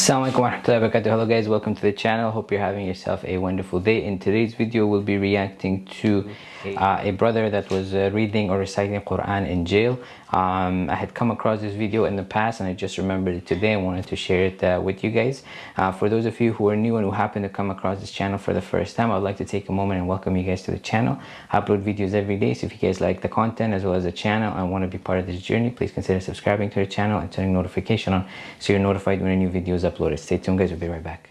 Assalamualaikum warahmatullahi wabarakatuh. Hello guys, welcome to the channel. Hope you're having yourself a wonderful day. In today's video, we'll be reacting to uh, a brother that was uh, reading or reciting Quran in jail. Um, I had come across this video in the past and I just remembered it today and wanted to share it uh, with you guys. Uh, for those of you who are new and who happen to come across this channel for the first time, I'd like to take a moment and welcome you guys to the channel. I upload videos every day, so if you guys like the content as well as the channel and want to be part of this journey, please consider subscribing to the channel and turning notification on so you're notified when a new video is Stay tuned guys, we'll be right back.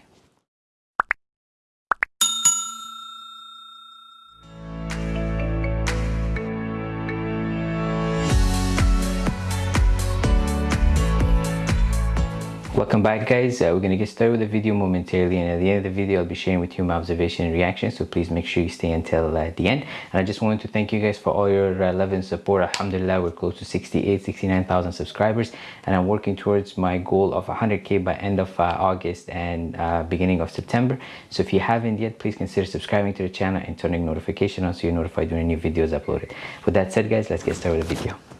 Welcome back guys, uh, we're going to get started with the video momentarily and at the end of the video I'll be sharing with you my observation and reaction so please make sure you stay until uh, the end. And I just wanted to thank you guys for all your uh, love and support. Alhamdulillah we're close to 68 69,000 subscribers and I'm working towards my goal of 100k by end of uh, August and uh, beginning of September. So if you haven't yet please consider subscribing to the channel and turning notification on so you're notified when a new video is uploaded. With that said guys let's get started with the video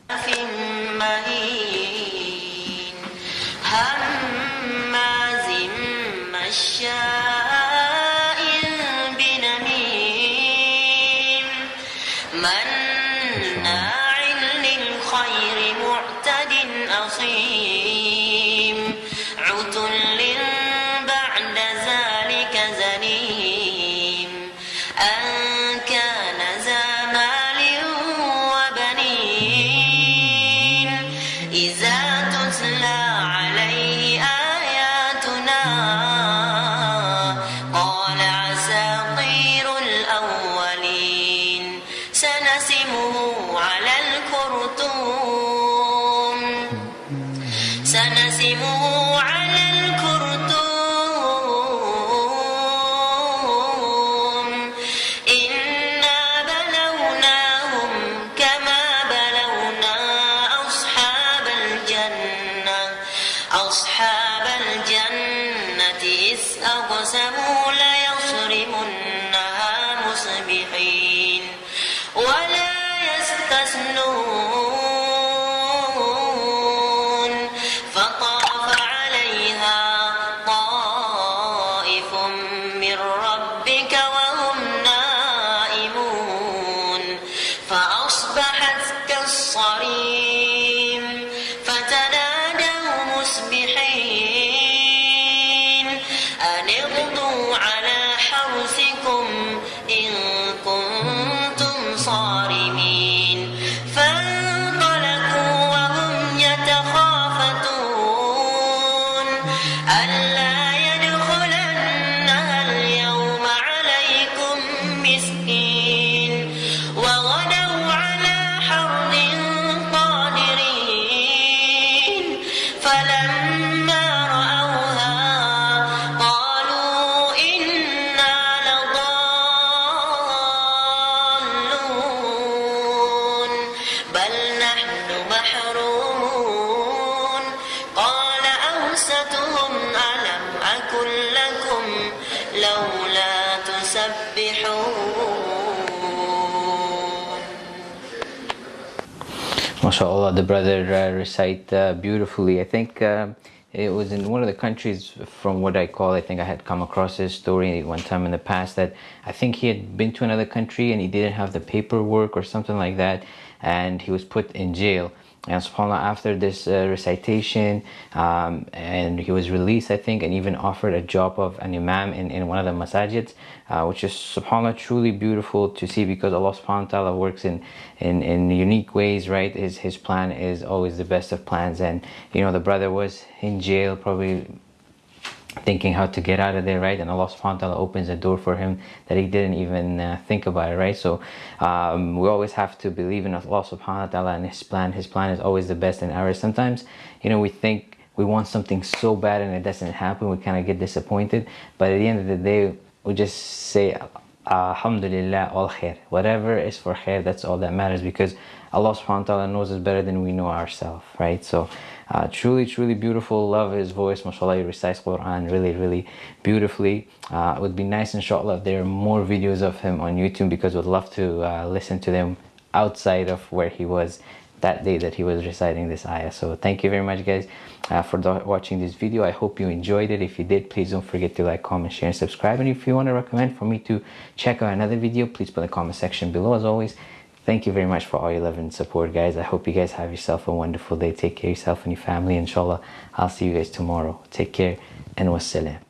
مشاء بنميم مناع للخير معتد أصيم anymore. صريم فتنادوا مسبحين أن اغدوا على حرثكم إن كنتم صادقين. MashaAllah, the brother uh, recite uh, beautifully. I think uh, it was in one of the countries from what I call, I think I had come across this story one time in the past that I think he had been to another country and he didn't have the paperwork or something like that and he was put in jail and subhanAllah after this uh, recitation um, and he was released I think and even offered a job of an imam in, in one of the masajids uh, which is subhanAllah truly beautiful to see because Allah subhanahu wa ta'ala works in, in, in unique ways right? His, his plan is always the best of plans. And you know the brother was in jail probably thinking how to get out of there right? And Allah subhanahu wa ta'ala opens a door for him that he didn't even uh, think about it right? So um, we always have to believe in Allah subhanahu wa ta'ala and his plan. His plan is always the best in ours. Sometimes you know we think we want something so bad and it doesn't happen. We kind of get disappointed. But at the end of the day we just say alhamdulillah all khair whatever is for khair that's all that matters because Allah subhanahu wa ta'ala knows us better than we know ourselves right so uh, truly, truly beautiful. Love his voice. MashaAllah, he recites Quran really, really beautifully. Uh, it would be nice, inshallah, if there are more videos of him on YouTube because we'd love to uh, listen to them outside of where he was that day that he was reciting this ayah. So thank you very much guys uh, for watching this video. I hope you enjoyed it. If you did please don't forget to like comment share and subscribe. And if you want to recommend for me to check out another video please put in the comment section below. As always thank you very much for all your love and support guys. I hope you guys have yourself a wonderful day. Take care of yourself and your family. Inshallah i'll see you guys tomorrow. Take care and wassalam